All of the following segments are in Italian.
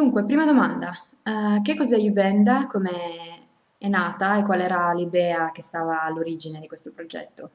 Dunque, prima domanda, eh, che cos'è Ubenda, come è nata e qual era l'idea che stava all'origine di questo progetto?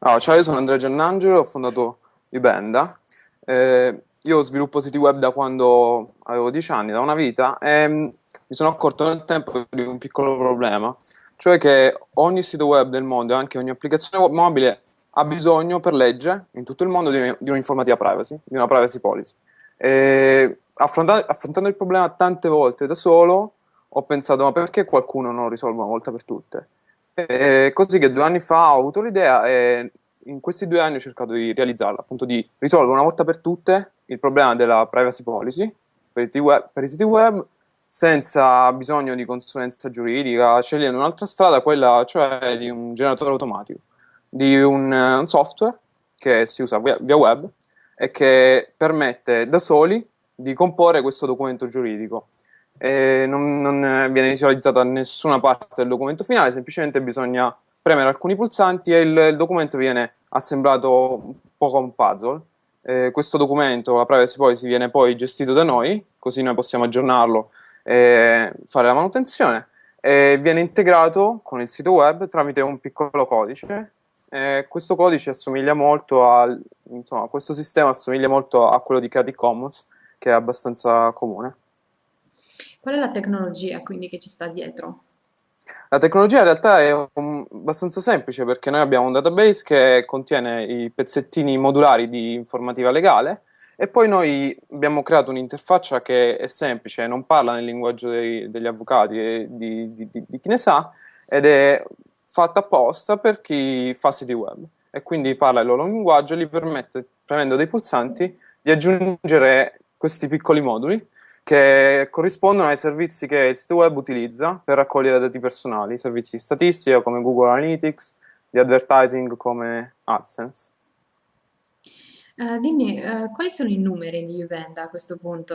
Ah, ciao, io sono Andrea Giannangelo, ho fondato Ubenda. Eh, io sviluppo siti web da quando avevo 10 anni, da una vita, e mm, mi sono accorto nel tempo di un piccolo problema, cioè che ogni sito web del mondo e anche ogni applicazione mobile ha bisogno per legge in tutto il mondo di un'informativa privacy, di una privacy policy. E affronta- affrontando il problema tante volte da solo, ho pensato, ma perché qualcuno non risolve una volta per tutte? E così che due anni fa ho avuto l'idea e in questi due anni ho cercato di realizzarla, appunto di risolvere una volta per tutte il problema della privacy policy per i siti web, i siti web senza bisogno di consulenza giuridica, scegliendo un'altra strada, quella cioè di un generatore automatico, di un, un software che si usa via, via web e che permette da soli di comporre questo documento giuridico. Non, non viene visualizzata nessuna parte del documento finale, semplicemente bisogna premere alcuni pulsanti e il, il documento viene assemblato un po' come un puzzle. Eh, questo documento, la privacy policy, viene poi gestito da noi, così noi possiamo aggiornarlo e fare la manutenzione. E viene integrato con il sito web tramite un piccolo codice eh, questo codice assomiglia molto al, insomma, questo sistema assomiglia molto a quello di Creative Commons, che è abbastanza comune. Qual è la tecnologia quindi che ci sta dietro? La tecnologia in realtà è un, abbastanza semplice perché noi abbiamo un database che contiene i pezzettini modulari di informativa legale e poi noi abbiamo creato un'interfaccia che è semplice, non parla nel linguaggio dei, degli avvocati e di, di, di, di chi ne sa ed è fatta apposta per chi fa siti web e quindi parla il loro linguaggio e gli permette, premendo dei pulsanti, di aggiungere questi piccoli moduli che corrispondono ai servizi che il sito web utilizza per raccogliere dati personali, servizi di statistica come Google Analytics, di advertising come AdSense. Uh, dimmi, uh, quali sono i numeri di Uvenda a questo punto?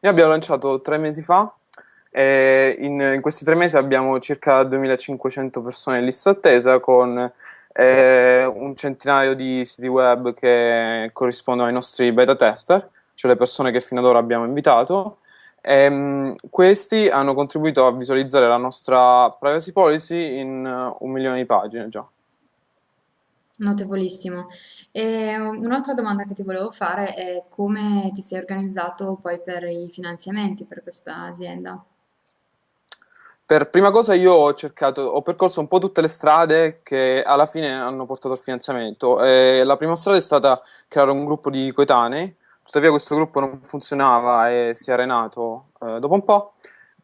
Noi abbiamo lanciato tre mesi fa e in, in questi tre mesi abbiamo circa 2500 persone in lista attesa con eh, un centinaio di siti web che corrispondono ai nostri beta tester, cioè le persone che fino ad ora abbiamo invitato. E, um, questi hanno contribuito a visualizzare la nostra privacy policy in uh, un milione di pagine già. Notevolissimo. E un'altra domanda che ti volevo fare è come ti sei organizzato poi per i finanziamenti per questa azienda? Per prima cosa io ho cercato, ho percorso un po' tutte le strade che alla fine hanno portato al finanziamento. E la prima strada è stata creare un gruppo di coetanei, tuttavia questo gruppo non funzionava e si è arenato eh, dopo un po'.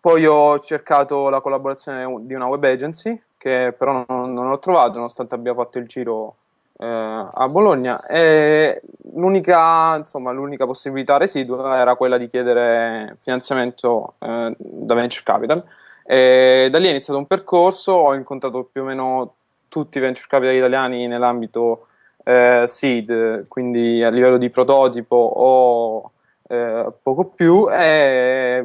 Poi ho cercato la collaborazione di una web agency, che però non, non ho trovato, nonostante abbia fatto il giro eh, a Bologna. L'unica possibilità residua era quella di chiedere finanziamento eh, da venture capital e da lì è iniziato un percorso, ho incontrato più o meno tutti i venture capital italiani nell'ambito eh, seed, quindi a livello di prototipo o eh, poco più e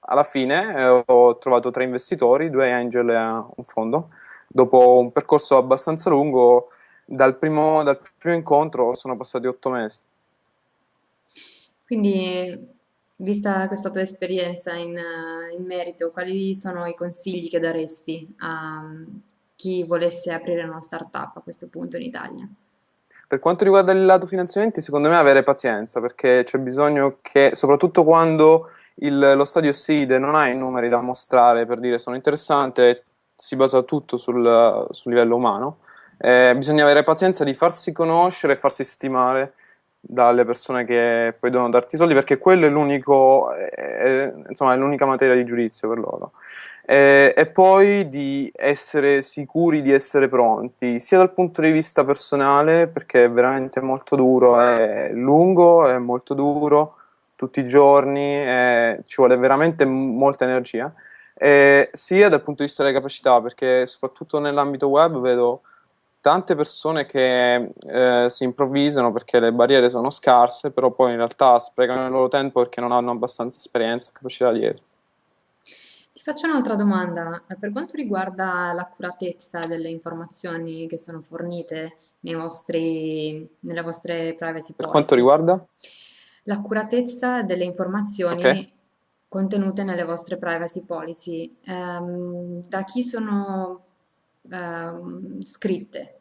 alla fine eh, ho trovato tre investitori, due angel e un fondo. Dopo un percorso abbastanza lungo, dal primo, dal primo incontro sono passati otto mesi. Quindi Vista questa tua esperienza in, eh, in merito, quali sono i consigli che daresti a mm, chi volesse aprire una startup a questo punto in Italia? Per quanto riguarda il lato finanziamenti, secondo me avere pazienza, perché c'è bisogno che, soprattutto quando il, lo stadio seed non ha i numeri da mostrare per dire sono interessante, si basa tutto sul, sul livello umano, eh, bisogna avere pazienza di farsi conoscere e farsi stimare dalle persone che poi devono darti i soldi perché quello è l'unico è, insomma è l'unica materia di giudizio per loro. E, e, poi di essere sicuri di essere pronti sia dal punto di vista personale perché è veramente molto duro è lungo è molto duro tutti i giorni ci vuole veramente molta energia. E sia dal punto di vista delle capacità perché soprattutto nell'ambito web vedo tante persone che eh, si improvvisano perché le barriere sono scarse, però poi in realtà sprecano il loro tempo perché non hanno abbastanza esperienza e capacità dietro. Ti faccio un'altra domanda. Per quanto riguarda l'accuratezza delle informazioni che sono fornite vostri, nelle vostre privacy policy. Per quanto riguarda? l'accuratezza delle informazioni contenute nelle vostre privacy policy. Ehm, da chi sono ehm, scritte?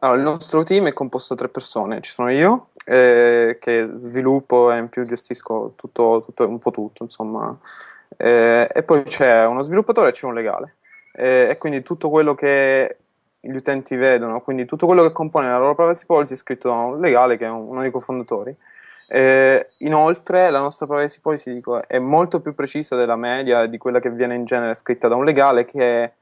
Allora, il nostro team è composto da tre persone. Ci sono io, eh, che sviluppo e in più gestisco tutto, tutto- un po' tutto, insomma. Eh, e poi c'è uno sviluppatore e c'è un legale. Eh, e quindi tutto quello che gli utenti vedono, quindi tutto quello che compone la loro privacy policy è scritto da un legale che è un- uno dei cofondatori. Eh, inoltre, la nostra privacy policy dico, è molto più precisa della media di quella che viene in genere scritta da un legale che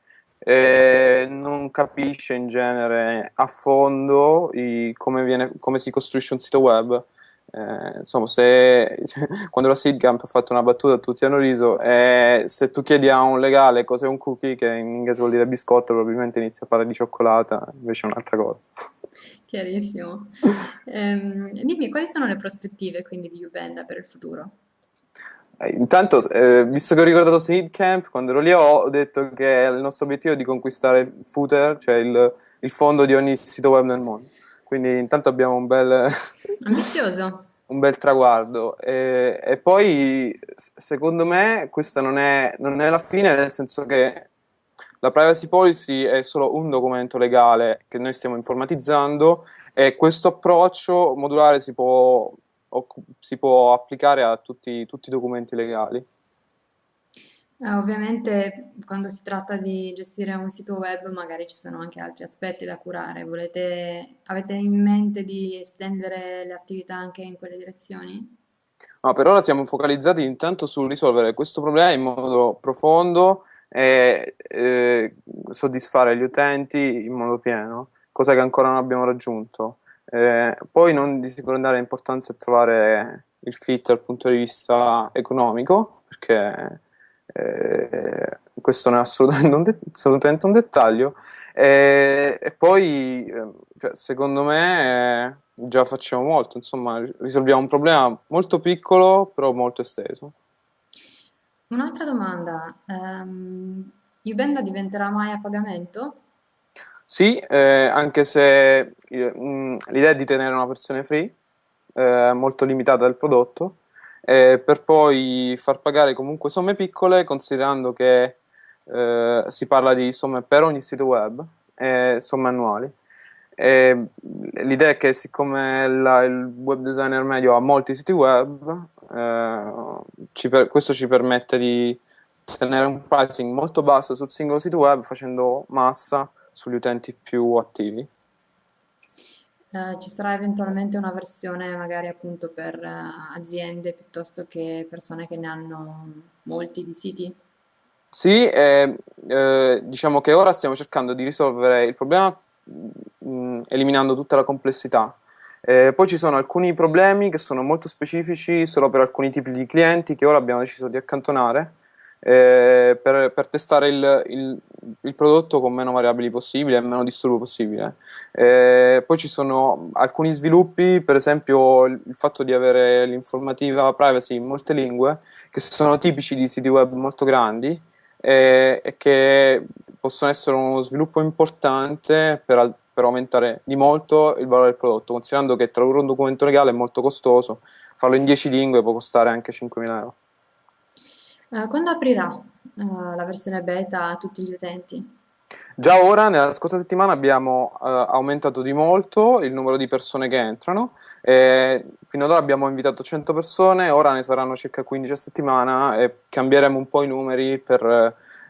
eh, non capisce in genere a fondo i- come viene- come si costruisce un sito web. Eh, insomma, se quando la Seedcamp ha fatto una battuta, tutti hanno riso. E se tu chiedi a un legale cos'è un cookie, che in inglese vuol dire biscotto, probabilmente inizia a parlare di cioccolata, invece è un'altra cosa. Chiarissimo. Ehm, dimmi, quali sono le prospettive quindi di Ubenda per il futuro? Eh, Intanto, eh, visto che ho ricordato Seed Camp, quando ero lì ho, detto che il nostro obiettivo è di conquistare il footer, cioè il, il fondo di ogni sito web nel mondo. Quindi intanto abbiamo un bel, Ambizioso. un bel traguardo. E, e poi, secondo me, questa non è, non è la fine, nel senso che la privacy policy è solo un documento legale che noi stiamo informatizzando e questo approccio modulare si può, si può applicare a tutti, tutti i documenti legali. Eh, ovviamente quando si tratta di gestire un sito web magari ci sono anche altri aspetti da curare. Volete, avete in mente di estendere le attività anche in quelle direzioni? Ma per ora siamo focalizzati intanto sul risolvere questo problema in modo profondo e eh, soddisfare gli utenti in modo pieno, cosa che ancora non abbiamo raggiunto. Eh, poi non di secondaria importanza è trovare il fit dal punto di vista economico, perché eh, questo non è assolutamente un, assolutamente un dettaglio. E, e poi, eh, cioè, secondo me, eh, già facciamo molto, insomma, risolviamo un problema molto piccolo, però molto esteso. Un'altra domanda, ehm, Ubenda diventerà mai a pagamento? Sì, eh, anche se eh, mh, l'idea è di tenere una versione free, eh, molto limitata del prodotto, eh, per poi far pagare comunque somme piccole, considerando che eh, si parla di somme per ogni sito web e somme annuali. L'idea è che siccome la- il web designer medio ha molti siti web, eh, ci per- questo ci permette di tenere un pricing molto basso sul singolo sito web facendo massa sugli utenti più attivi. Eh, ci sarà eventualmente una versione magari appunto per eh, aziende piuttosto che persone che ne hanno molti di siti? Sì, eh, eh, diciamo che ora stiamo cercando di risolvere il problema mh, eliminando tutta la complessità. Eh, poi ci sono alcuni problemi che sono molto specifici solo per alcuni tipi di clienti che ora abbiamo deciso di accantonare eh, per, per testare il, il- il prodotto con meno variabili possibile e meno disturbo possibile. Eh, poi ci sono alcuni sviluppi, per esempio il fatto di avere l'informativa privacy in molte lingue, che sono tipici di siti web molto grandi e, e che possono essere uno sviluppo importante per, per aumentare di molto il valore del prodotto, considerando che tradurre un documento legale è molto costoso, farlo in 10 lingue può costare anche 5.000 euro. Eh, quando aprirà eh, la versione beta a tutti gli utenti? Già ora, nella scorsa settimana, abbiamo eh, aumentato di molto il numero di persone che entrano. fino ad ora abbiamo invitato 100 persone, ora ne saranno circa 15 a settimana e cambieremo un po' i numeri per,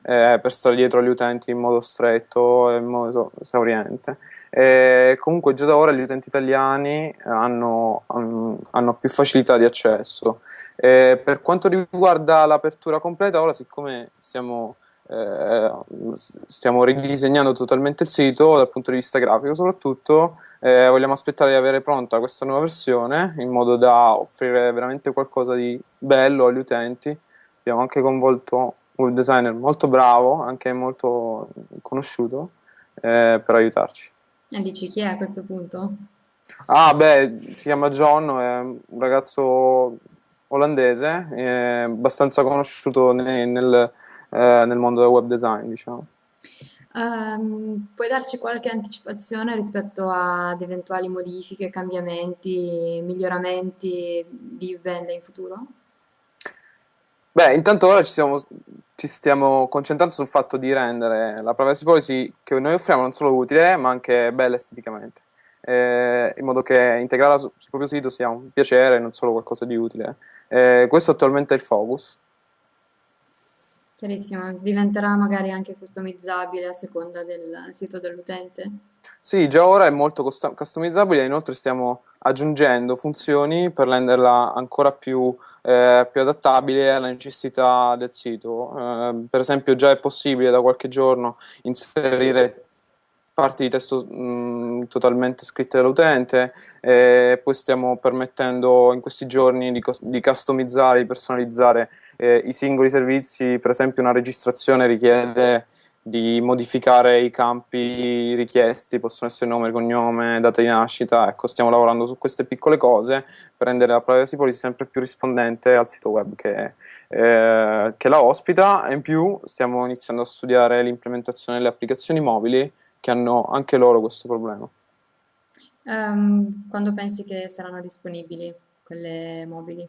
eh, per stare dietro agli utenti in modo stretto e in modo esauriente. E comunque già da ora gli utenti italiani hanno, hanno più facilità di accesso. E per quanto riguarda l'apertura completa, ora siccome stiamo eh, stiamo ridisegnando totalmente il sito dal punto di vista grafico, soprattutto eh, vogliamo aspettare di avere pronta questa nuova versione in modo da offrire veramente qualcosa di bello agli utenti. Abbiamo anche coinvolto un designer molto bravo, anche molto conosciuto, eh, per aiutarci. E dici chi è a questo punto? Ah, beh, si chiama John, è un ragazzo olandese, abbastanza conosciuto ne- nel, eh, nel mondo del web design, diciamo. Ehm, puoi darci qualche anticipazione rispetto ad eventuali modifiche, cambiamenti, miglioramenti di Venda in futuro? Beh, intanto ora ci siamo- ci stiamo concentrando sul fatto di rendere la privacy policy che noi offriamo non solo utile, ma anche bella esteticamente, eh, in modo che integrarla su- sul proprio sito sia un piacere, non solo qualcosa di utile. Eh, questo attualmente è il focus. Chiarissimo, diventerà magari anche customizzabile a seconda del sito dell'utente? Sì, già ora è molto customizzabile, inoltre stiamo aggiungendo funzioni per renderla ancora più, eh, più adattabile alle necessità del sito. Eh, per esempio, già è possibile da qualche giorno inserire parti di testo mh, totalmente scritte dall'utente, e poi stiamo permettendo in questi giorni di, di customizzare, di personalizzare eh, i singoli servizi, per esempio una registrazione richiede di modificare i campi richiesti, possono essere nome, cognome, data di nascita, ecco, stiamo lavorando su queste piccole cose per rendere la privacy policy sempre più rispondente al sito web che, eh, che la ospita e in più stiamo iniziando a studiare l'implementazione delle applicazioni mobili che hanno anche loro questo problema. Ehm, quando pensi che saranno disponibili quelle mobili?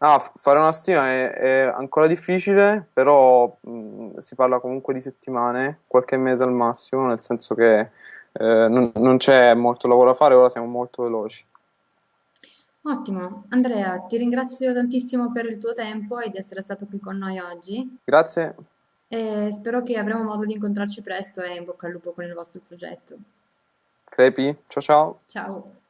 Ah, fare una stima è, è ancora difficile, però mh, si parla comunque di settimane, qualche mese al massimo, nel senso che eh, non, non c'è molto lavoro da fare, ora siamo molto veloci. Ottimo, Andrea, ti ringrazio tantissimo per il tuo tempo e di essere stato qui con noi oggi Grazie, e spero che avremo modo di incontrarci presto e in bocca al lupo con il vostro progetto. Crepi, ciao ciao. Ciao!